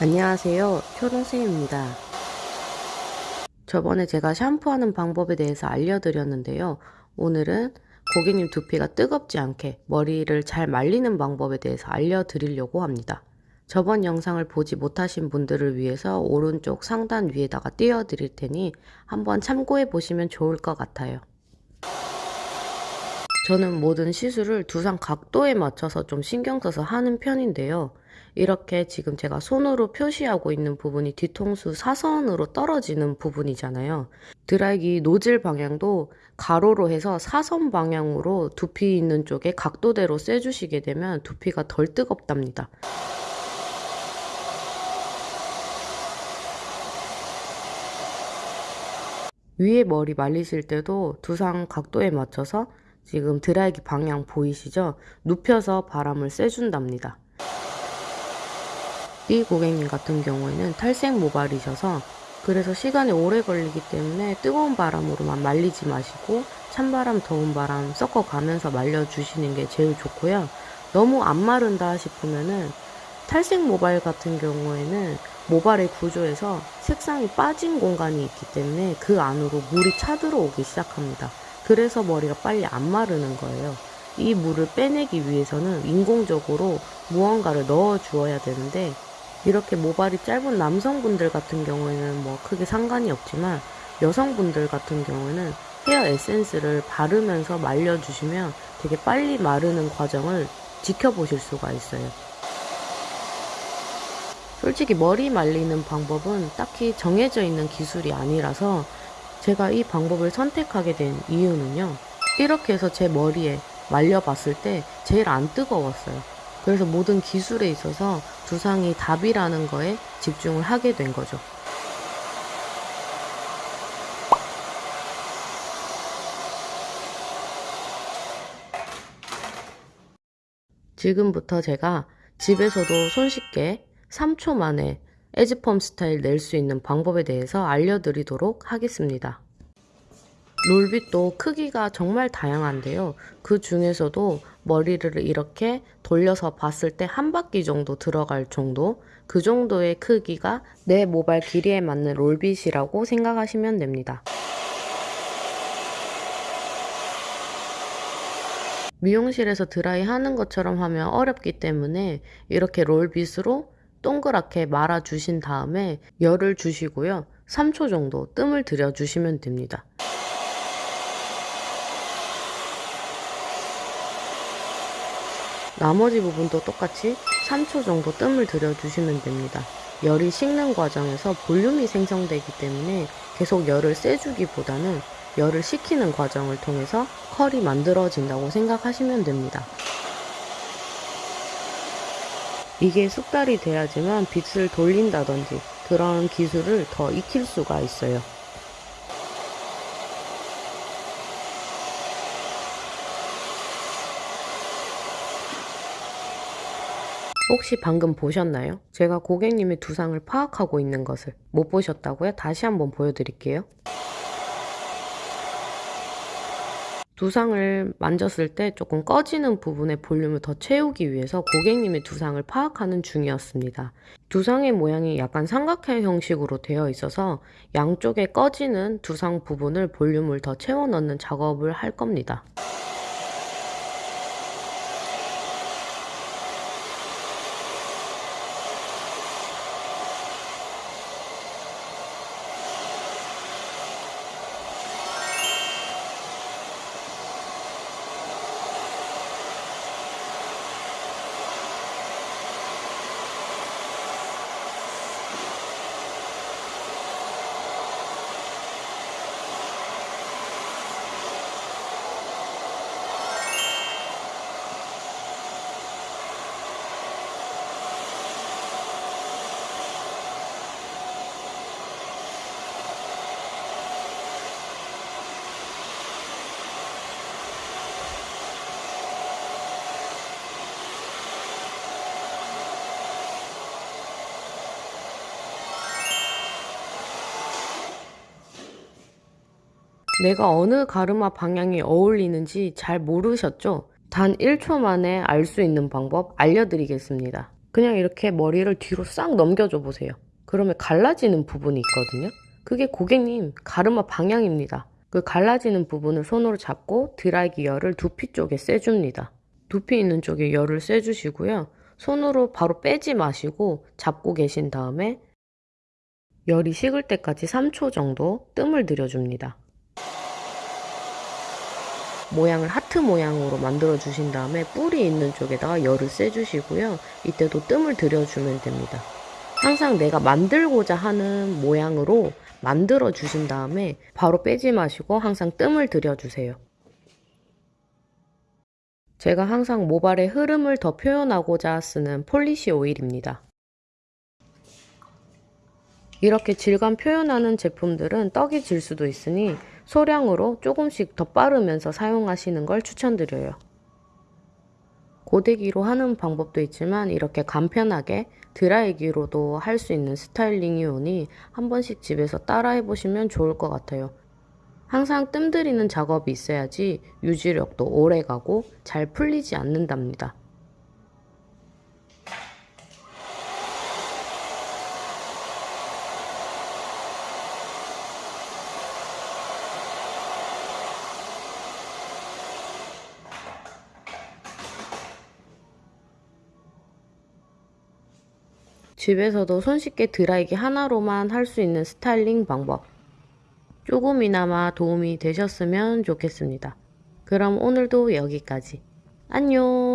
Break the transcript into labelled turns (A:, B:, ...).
A: 안녕하세요. 초롱쌤입니다. 저번에 제가 샴푸하는 방법에 대해서 알려드렸는데요. 오늘은 고객님 두피가 뜨겁지 않게 머리를 잘 말리는 방법에 대해서 알려드리려고 합니다. 저번 영상을 보지 못하신 분들을 위해서 오른쪽 상단 위에다가 띄워드릴 테니 한번 참고해 보시면 좋을 것 같아요. 저는 모든 시술을 두상 각도에 맞춰서 좀 신경 써서 하는 편인데요. 이렇게 지금 제가 손으로 표시하고 있는 부분이 뒤통수 사선으로 떨어지는 부분이잖아요. 드라이기 노즐 방향도 가로로 해서 사선 방향으로 두피 있는 쪽에 각도대로 쐬주시게 되면 두피가 덜 뜨겁답니다. 위에 머리 말리실 때도 두상 각도에 맞춰서 지금 드라이기 방향 보이시죠? 눕혀서 바람을 쐬준답니다. 이 고객님 같은 경우에는 탈색 모발이셔서 그래서 시간이 오래 걸리기 때문에 뜨거운 바람으로만 말리지 마시고 찬바람, 더운 바람 섞어가면서 말려주시는 게 제일 좋고요. 너무 안 마른다 싶으면은 탈색 모발 같은 경우에는 모발의 구조에서 색상이 빠진 공간이 있기 때문에 그 안으로 물이 차 들어오기 시작합니다. 그래서 머리가 빨리 안 마르는 거예요. 이 물을 빼내기 위해서는 인공적으로 무언가를 넣어 주어야 되는데 이렇게 모발이 짧은 남성분들 같은 경우에는 뭐 크게 상관이 없지만 여성분들 같은 경우는 헤어 에센스를 바르면서 말려주시면 되게 빨리 마르는 과정을 지켜보실 수가 있어요. 솔직히 머리 말리는 방법은 딱히 정해져 있는 기술이 아니라서 제가 이 방법을 선택하게 된 이유는요. 이렇게 해서 제 머리에 말려봤을 때 제일 안 뜨거웠어요. 그래서 모든 기술에 있어서 두상이 답이라는 거에 집중을 하게 된 거죠. 지금부터 제가 집에서도 손쉽게 3초 만에 에즈펌 스타일 낼 수 있는 방법에 대해서 알려드리도록 하겠습니다. 롤빗도 크기가 정말 다양한데요. 그 중에서도 머리를 이렇게 돌려서 봤을 때 한 바퀴 정도 들어갈 정도 그 정도의 크기가 내 모발 길이에 맞는 롤빗이라고 생각하시면 됩니다. 미용실에서 드라이 하는 것처럼 하면 어렵기 때문에 이렇게 롤빗으로 동그랗게 말아 주신 다음에 열을 주시고요. 3초 정도 뜸을 들여 주시면 됩니다. 나머지 부분도 똑같이 3초 정도 뜸을 들여 주시면 됩니다. 열이 식는 과정에서 볼륨이 생성되기 때문에 계속 열을 쐬주기보다는 열을 식히는 과정을 통해서 컬이 만들어진다고 생각하시면 됩니다. 이게 숙달이 돼야지만 빗을 돌린다든지 그런 기술을 더 익힐 수가 있어요. 혹시 방금 보셨나요? 제가 고객님의 두상을 파악하고 있는 것을 못 보셨다고요? 다시 한번 보여드릴게요. 두상을 만졌을 때 조금 꺼지는 부분의 볼륨을 더 채우기 위해서 고객님의 두상을 파악하는 중이었습니다. 두상의 모양이 약간 삼각형 형식으로 되어 있어서 양쪽에 꺼지는 두상 부분을 볼륨을 더 채워 넣는 작업을 할 겁니다. 내가 어느 가르마 방향이 어울리는지 잘 모르셨죠? 단 1초 만에 알 수 있는 방법 알려드리겠습니다. 그냥 이렇게 머리를 뒤로 싹 넘겨줘 보세요. 그러면 갈라지는 부분이 있거든요. 그게 고객님 가르마 방향입니다. 그 갈라지는 부분을 손으로 잡고 드라이기 열을 두피 쪽에 쐬줍니다. 두피 있는 쪽에 열을 쐬주시고요. 손으로 바로 빼지 마시고 잡고 계신 다음에 열이 식을 때까지 3초 정도 뜸을 들여줍니다. 모양을 하트 모양으로 만들어 주신 다음에 뿔이 있는 쪽에다가 열을 쐬주시고요. 이때도 뜸을 들여주면 됩니다. 항상 내가 만들고자 하는 모양으로 만들어 주신 다음에 바로 빼지 마시고 항상 뜸을 들여주세요. 제가 항상 모발의 흐름을 더 표현하고자 쓰는 polish 오일입니다. 이렇게 질감 표현하는 제품들은 떡이 질 수도 있으니 소량으로 조금씩 더 빠르면서 사용하시는 걸 추천드려요. 고데기로 하는 방법도 있지만 이렇게 간편하게 드라이기로도 할 수 있는 스타일링이 오니 한 번씩 집에서 따라해 보시면 좋을 것 같아요. 항상 뜸 들이는 작업이 있어야지 유지력도 오래 가고 잘 풀리지 않는답니다. 집에서도 손쉽게 드라이기 하나로만 할 수 있는 스타일링 방법. 조금이나마 도움이 되셨으면 좋겠습니다. 그럼 오늘도 여기까지. 안녕!